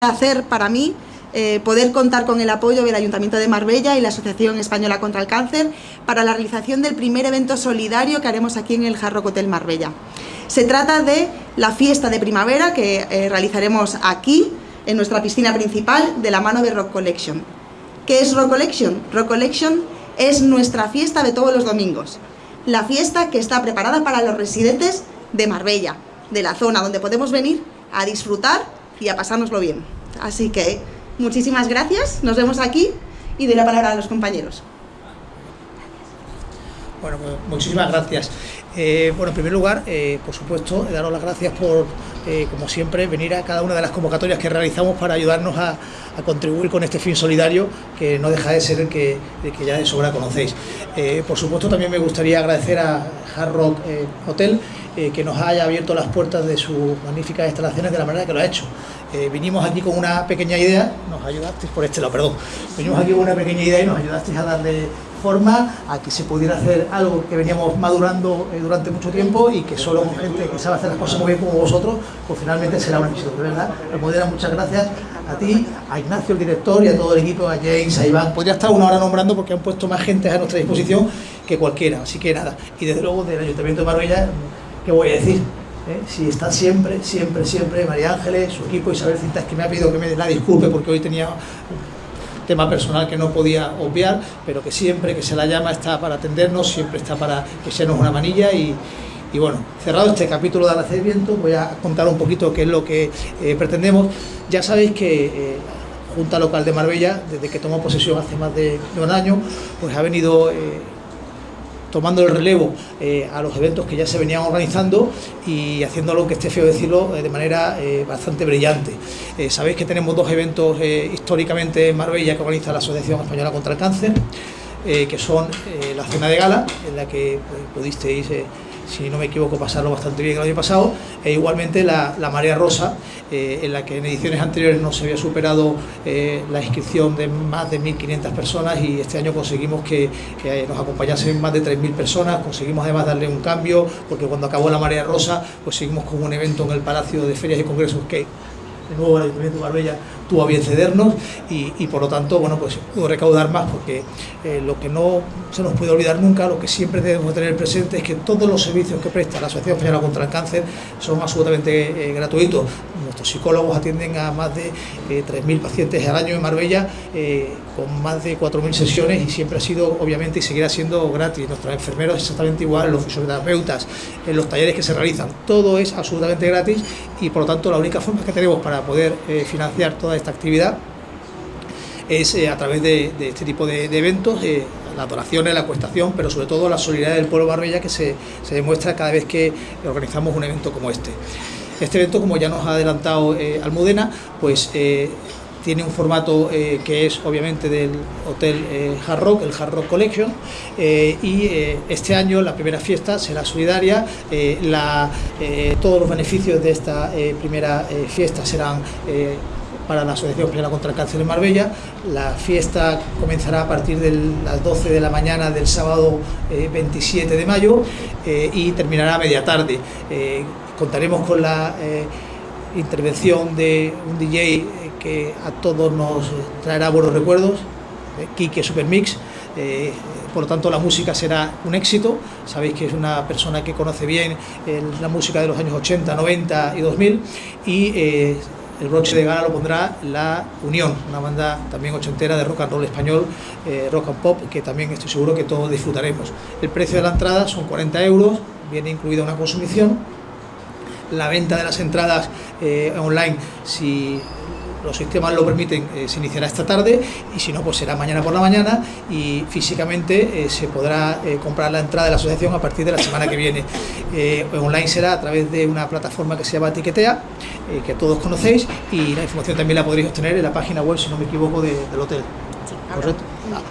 placer para mí eh, poder contar con el apoyo del Ayuntamiento de Marbella y la Asociación Española contra el Cáncer para la realización del primer evento solidario que haremos aquí en el Jarro Hotel Marbella. Se trata de la fiesta de primavera que eh, realizaremos aquí, en nuestra piscina principal, de la mano de Rock Collection. ¿Qué es Rock Collection? Rock Collection es nuestra fiesta de todos los domingos. La fiesta que está preparada para los residentes de Marbella, de la zona donde podemos venir a disfrutar y a pasárnoslo bien. Así que muchísimas gracias, nos vemos aquí y doy la palabra a los compañeros. Bueno, pues muchísimas gracias. Eh, bueno, en primer lugar, eh, por supuesto, daros las gracias por, eh, como siempre, venir a cada una de las convocatorias que realizamos para ayudarnos a, contribuir con este fin solidario que no deja de ser el que, que ya de sobra conocéis. por supuesto, también me gustaría agradecer a Hard Rock Hotel que nos haya abierto las puertas de sus magníficas instalaciones de la manera que lo ha hecho. vinimos aquí con una pequeña idea, nos ayudasteis por este lado, perdón, vinimos aquí con una pequeña idea y nos ayudasteis a darle forma a que se pudiera hacer algo que veníamos madurando eh, durante mucho tiempo y que solo con gente que sabe hacer las cosas muy bien como vosotros, pues finalmente será un éxito, de verdad. Almudena, muchas gracias a ti, a Ignacio, el director, y a todo el equipo, a James, a Iván. Podría estar una hora nombrando porque han puesto más gente a nuestra disposición que cualquiera, así que nada. Y desde luego del Ayuntamiento de Marbella, ¿qué voy a decir? ¿Eh? si está siempre, siempre, siempre María Ángeles, su equipo, Isabel Cintas, que me ha pedido que me la disculpe porque hoy tenía tema personal que no podía obviar, pero que siempre que se la llama está para atendernos, siempre está para que seamos una manilla y, bueno, cerrado este capítulo de Alacimiento, voy a contar un poquito qué es lo que eh, pretendemos. Ya sabéis que eh, Junta Local de Marbella, desde que tomó posesión hace más de, un año, pues ha venido... Eh, tomando el relevo eh, a los eventos que ya se venían organizando y haciéndolo, que esté feo decirlo, eh, de manera eh, bastante brillante. sabéis que tenemos dos eventos históricamente en Marbella que organiza la Asociación Española contra el Cáncer, que son la cena de gala, en la que pues, pudisteis si no me equivoco, pasarlo bastante bien el año pasado, e igualmente la, Marea Rosa, eh, en la que en ediciones anteriores no se había superado eh, la inscripción de más de 1.500 personas y este año conseguimos que, nos acompañasen más de 3.000 personas, conseguimos además darle un cambio, porque cuando acabó la Marea Rosa, pues seguimos con un evento en el Palacio de Ferias y Congresos que de nuevo el Ayuntamiento de Marbella tuvo a bien cedernos y, por lo tanto, bueno, pues pudo recaudar más porque eh, lo que no se nos puede olvidar nunca, lo que siempre debemos tener presente es que todos los servicios que presta la Asociación Española contra el Cáncer son absolutamente eh, gratuitos. Nuestros psicólogos atienden a más de 3.000 eh, pacientes al año en Marbella con más de 4.000 sesiones y siempre ha sido, obviamente, y seguirá siendo gratis. Nuestros enfermeros exactamente igual, los fisioterapeutas, los talleres que se realizan, todo es absolutamente gratis y por lo tanto la única forma que tenemos para poder financiar toda esta actividad es eh, a través de, este tipo de, eventos, eh, la donaciones, la cuestación, pero sobre todo la solidaridad del pueblo Barbella que se, demuestra cada vez que organizamos un evento como este. Este evento, como ya nos ha adelantado eh, Almudena, pues tiene un formato que es obviamente del Hotel Hard Rock, el Hard Rock Collection, y este año la primera fiesta será solidaria, todos los beneficios de esta primera fiesta serán para la Asociación Española contra el Cáncer en Marbella. La fiesta comenzará a partir de las 12 de la mañana del sábado 27 eh, de mayo eh, y terminará a media tarde. Eh, contaremos con la intervención de un DJ que a todos nos traerá buenos recuerdos, Kike Supermix. por lo tanto la música será un éxito, sabéis que es una persona que conoce bien la música de los años 80, 90 y 2000 y el broche de gala lo pondrá La Unión, una banda también ochentera de rock and roll español, eh, rock and pop, que también estoy seguro que todos disfrutaremos. El precio de la entrada son 40 euros, viene incluida una consumición. La venta de las entradas eh, online, si los sistemas lo permiten, eh, se iniciará esta tarde y si no, pues será mañana por la mañana y físicamente se podrá comprar la entrada de la asociación a partir de la semana que viene. online será a través de una plataforma que se llama Tiquetea eh, que todos conocéis y la información también la podréis obtener en la página web, si no me equivoco, del hotel. ¿Correcto?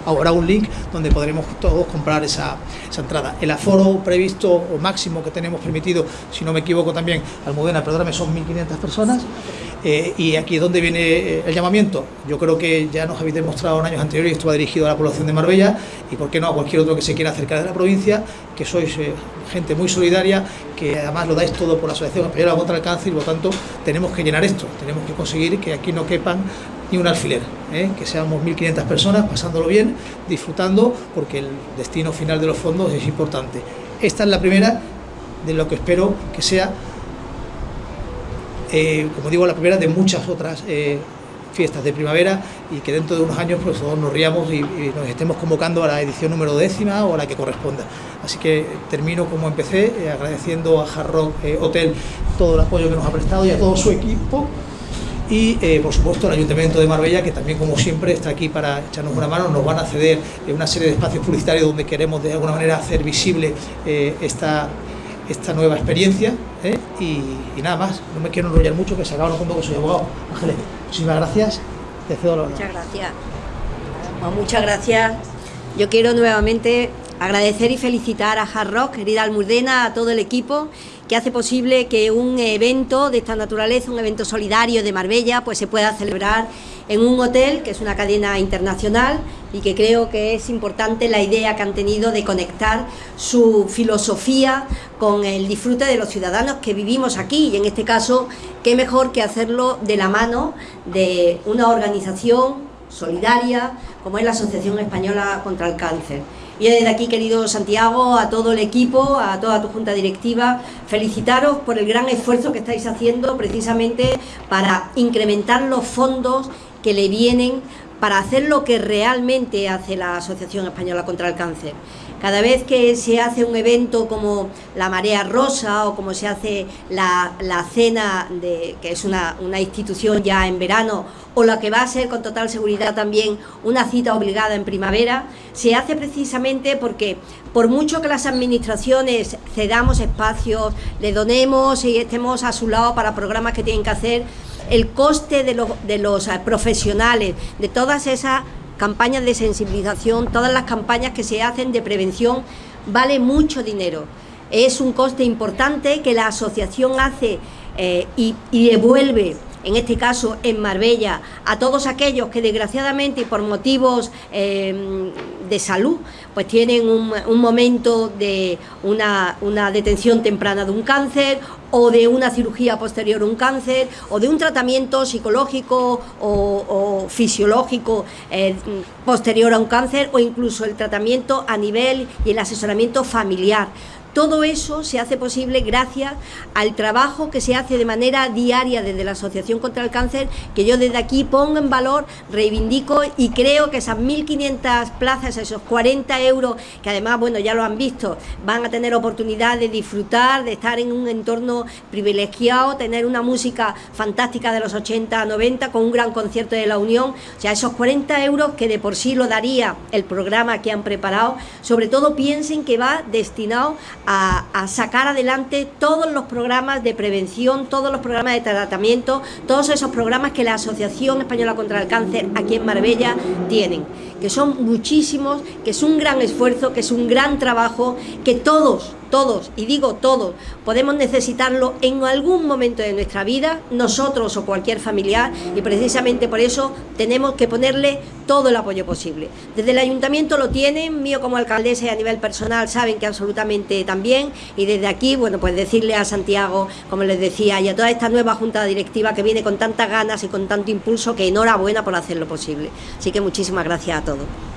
Habrá un link donde podremos todos comprar esa, entrada. El aforo previsto o máximo que tenemos permitido, si no me equivoco también, Almudena, perdóname, son 1.500 personas. Eh, y aquí es donde viene eh, el llamamiento. Yo creo que ya nos habéis demostrado en años anteriores, y esto va dirigido a la población de Marbella, y por qué no a cualquier otro que se quiera acercar de la provincia, que sois eh, gente muy solidaria, que además lo dais todo por la Asociación Española contra el Cáncer, y por lo tanto tenemos que llenar esto, tenemos que conseguir que aquí no quepan ni un alfiler, que seamos 1.500 personas pasándolo bien, disfrutando, porque el destino final de los fondos es importante. Esta es la primera de lo que espero que sea eh, como digo, la primera de muchas otras eh, fiestas de primavera y que dentro de unos años pues todos nos riamos y, nos estemos convocando a la edición número décima o a la que corresponda. Así que termino como empecé, eh, agradeciendo a Hard Hotel todo el apoyo que nos ha prestado y a todo su equipo y por supuesto al Ayuntamiento de Marbella que también como siempre está aquí para echarnos una mano, nos van a ceder una serie de espacios publicitarios donde queremos de alguna manera hacer visible esta esta nueva experiencia ¿eh? y, nada más, no me quiero enrollar mucho que se acaba punto que soy abogado. Ángeles, muchísimas gracias, te cedo la Muchas gracias. muchas gracias. Yo quiero nuevamente agradecer y felicitar a Hard Rock, querida Almudena, a todo el equipo que hace posible que un evento de esta naturaleza, un evento solidario de Marbella, pues se pueda celebrar en un hotel que es una cadena internacional y que creo que es importante la idea que han tenido de conectar su filosofía con el disfrute de los ciudadanos que vivimos aquí. Y en este caso qué mejor que hacerlo de la mano de una organización solidaria como es la Asociación Española contra el Cáncer. Y desde aquí, querido Santiago, a todo el equipo, a toda tu junta directiva, felicitaros por el gran esfuerzo que estáis haciendo precisamente para incrementar los fondos que le vienen para hacer lo que realmente hace la Asociación Española contra el Cáncer. Cada vez que se hace un evento como la Marea Rosa o como se hace la, cena, de, que es una, una, institución ya en verano, o la que va a ser con total seguridad también una cita obligada en primavera, se hace precisamente porque por mucho que las administraciones cedamos espacios, le donemos y estemos a su lado para programas que tienen que hacer, el coste de los, los profesionales, de todas esas campañas de sensibilización, todas las campañas que se hacen de prevención, vale mucho dinero. Es un coste importante que la asociación hace eh, y, devuelve en este caso en Marbella, a todos aquellos que desgraciadamente por motivos eh, de salud, pues tienen un, momento de una, detención temprana de un cáncer o de una cirugía posterior a un cáncer o de un tratamiento psicológico o, fisiológico eh, posterior a un cáncer o incluso el tratamiento a nivel y el asesoramiento familiar. Todo eso se hace posible gracias al trabajo que se hace de manera diaria desde la Asociación contra el Cáncer, que yo desde aquí pongo en valor, reivindico y creo que esas 1.500 plazas, esos 40 euros, que además, bueno, ya lo han visto, van a tener oportunidad de disfrutar, de estar en un entorno privilegiado, tener una música fantástica de los 80 a 90 con un gran concierto de la Unión, o sea, esos 40 euros que de por sí lo daría el programa que han preparado, sobre todo piensen que va destinado a, sacar adelante todos los programas de prevención, todos los programas de tratamiento, todos esos programas que la Asociación Española contra el Cáncer aquí en Marbella tienen, que son muchísimos, que es un gran esfuerzo, que es un gran trabajo, que todos todos, y digo todos, podemos necesitarlo en algún momento de nuestra vida, nosotros o cualquier familiar, y precisamente por eso tenemos que ponerle todo el apoyo posible. Desde el ayuntamiento lo tienen, mío como alcaldesa y a nivel personal saben que absolutamente también, y desde aquí, bueno, pues decirle a Santiago, como les decía, y a toda esta nueva junta directiva que viene con tantas ganas y con tanto impulso, que enhorabuena por hacerlo posible. Así que muchísimas gracias a todos.